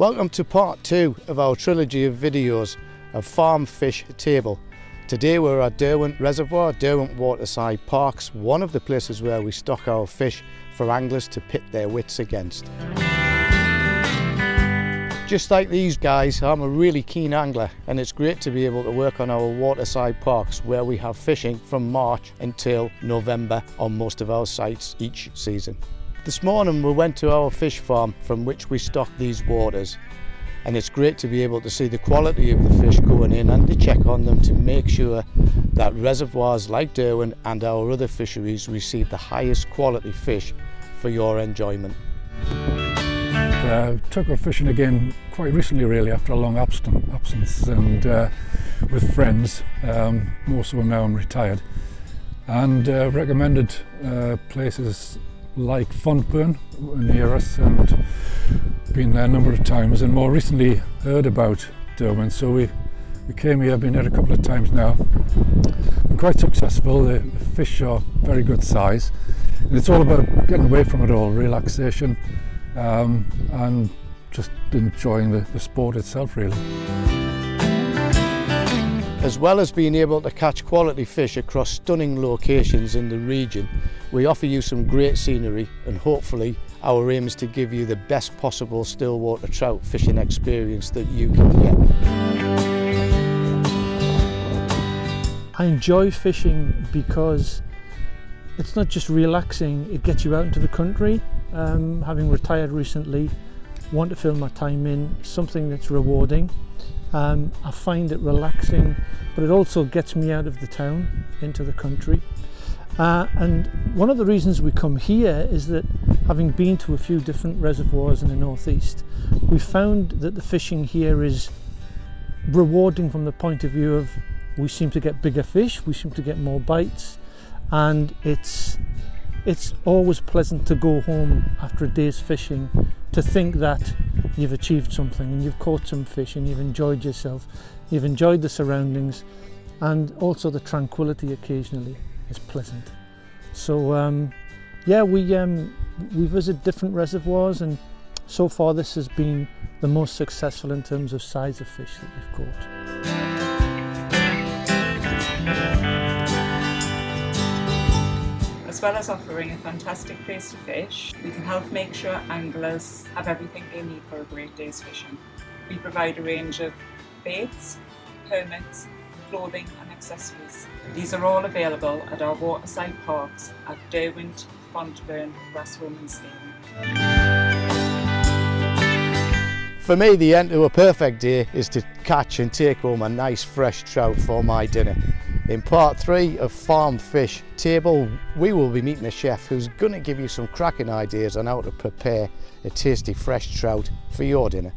Welcome to part two of our trilogy of videos of Farm Fish Table. Today we're at Derwent Reservoir, Derwent Waterside Parks, one of the places where we stock our fish for anglers to pit their wits against. Just like these guys, I'm a really keen angler and it's great to be able to work on our waterside parks where we have fishing from March until November on most of our sites each season. This morning we went to our fish farm from which we stock these waters and it's great to be able to see the quality of the fish going in and to check on them to make sure that reservoirs like Derwent and our other fisheries receive the highest quality fish for your enjoyment. Uh, took her fishing again quite recently really after a long absence and uh, with friends, um, most of them now I'm retired and uh, recommended uh, places like Fontburn near us and been there a number of times and more recently heard about Derwent. So we we came here, I've been here a couple of times now. And quite successful, the, the fish are very good size. And it's all about getting away from it all, relaxation um, and just enjoying the, the sport itself really. As well as being able to catch quality fish across stunning locations in the region, we offer you some great scenery and hopefully our aim is to give you the best possible stillwater trout fishing experience that you can get. I enjoy fishing because it's not just relaxing, it gets you out into the country. Um, having retired recently, want to fill my time in something that's rewarding. Um, I find it relaxing, but it also gets me out of the town into the country. Uh, and one of the reasons we come here is that having been to a few different reservoirs in the northeast, we found that the fishing here is rewarding from the point of view of we seem to get bigger fish, we seem to get more bites, and it's it's always pleasant to go home after a day's fishing to think that you've achieved something and you've caught some fish and you've enjoyed yourself, you've enjoyed the surroundings and also the tranquility occasionally is pleasant. So um, yeah, we, um, we visit different reservoirs and so far this has been the most successful in terms of size of fish that we've caught. As well as offering a fantastic place to fish, we can help make sure anglers have everything they need for a great day's fishing. We provide a range of baits, permits, clothing and accessories. These are all available at our waterside parks at Derwent, Fontburn, Grassholme and Steyning. For me, the end to a perfect day is to catch and take home a nice fresh trout for my dinner. In part three of Farm Fish Table, we will be meeting a chef who's going to give you some cracking ideas on how to prepare a tasty fresh trout for your dinner.